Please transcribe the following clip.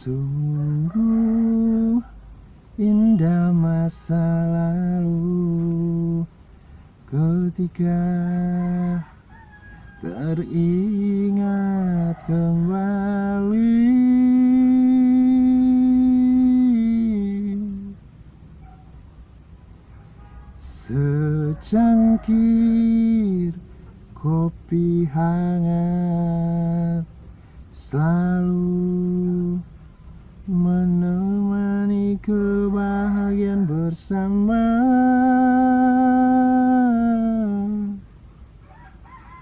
Sungguh indah masa lalu ketika teringat kembali. Secangkir kopi hangat selalu menemani kebahagiaan bersama.